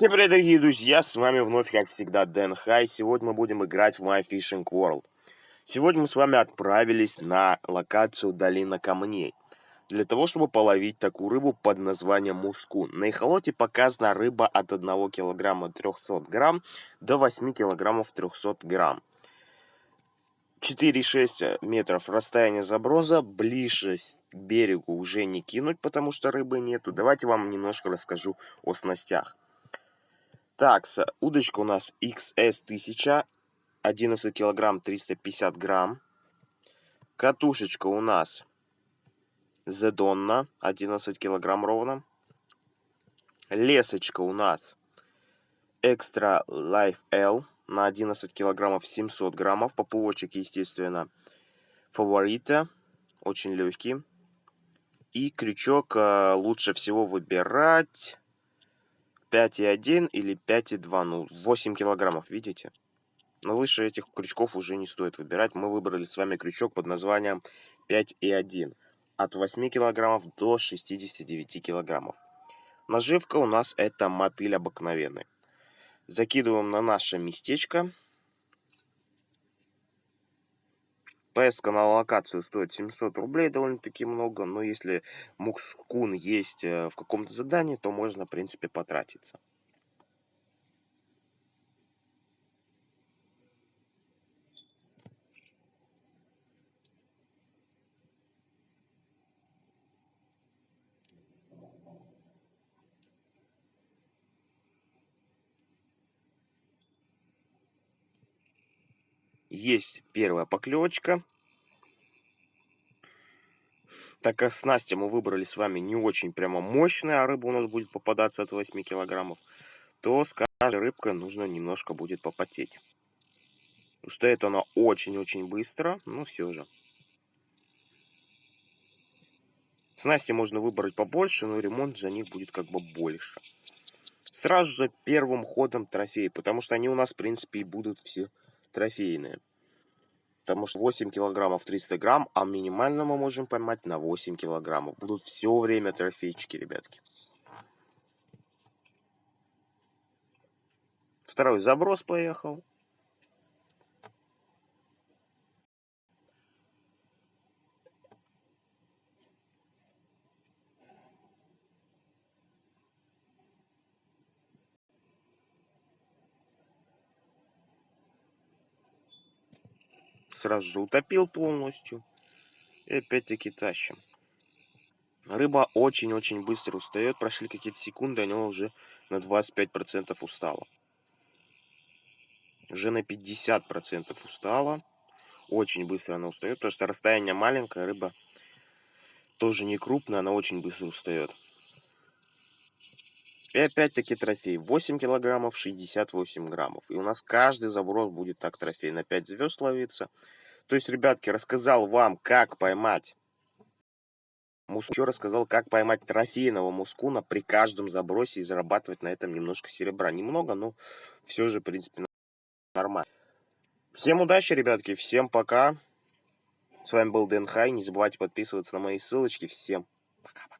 Всем привет, дорогие друзья, с вами вновь, как всегда, Дэн Хай. Сегодня мы будем играть в My Fishing World. Сегодня мы с вами отправились на локацию Долина Камней. Для того, чтобы половить такую рыбу под названием мускун. На эхолоте показана рыба от 1 килограмма 300 грамм до 8 килограммов 300 грамм. 4,6 метров расстояние заброса, ближе к берегу уже не кинуть, потому что рыбы нету. Давайте вам немножко расскажу о снастях. Так, удочка у нас XS1000, 11 килограмм 350 грамм. Катушечка у нас Зедонна, 11 килограмм ровно. Лесочка у нас Extra Life L на 11 килограммов 700 граммов. Поплавочек, естественно, фаворита, очень легкий. И крючок э, лучше всего выбирать 5,1 или 5,2, ну 8 килограммов, видите? Но выше этих крючков уже не стоит выбирать. Мы выбрали с вами крючок под названием 5,1. От 8 килограммов до 69 килограммов. Наживка у нас это мотыль обыкновенный. Закидываем на наше местечко. Поездка на локацию стоит 700 рублей, довольно-таки много, но если мукскун есть э, в каком-то задании, то можно, в принципе, потратиться. Есть первая поклевочка. Так как снасти мы выбрали с вами не очень прямо мощная, а рыба у нас будет попадаться от 8 килограммов, то с каждой рыбкой нужно немножко будет попотеть. Устает она очень-очень быстро, но все же. Снасти можно выбрать побольше, но ремонт за них будет как бы больше. Сразу же первым ходом трофей, потому что они у нас, в принципе, и будут все трофейные. Потому что 8 килограммов 300 грамм, а минимально мы можем поймать на 8 килограммов. Будут все время трофейчики, ребятки. Второй заброс поехал. Сразу же утопил полностью. И опять-таки тащим. Рыба очень-очень быстро устает. Прошли какие-то секунды, она уже на 25% устала. Уже на 50% устала. Очень быстро она устает, потому что расстояние маленькое, рыба тоже не крупная, она очень быстро устает. И опять-таки трофей. 8 килограммов, 68 граммов. И у нас каждый заброс будет так трофей. На 5 звезд ловиться. То есть, ребятки, рассказал вам, как поймать муску. Еще рассказал, как поймать трофейного мускуна при каждом забросе и зарабатывать на этом немножко серебра. Немного, но все же, в принципе, нормально. Всем удачи, ребятки. Всем пока. С вами был Дэн Хай. Не забывайте подписываться на мои ссылочки. Всем пока-пока.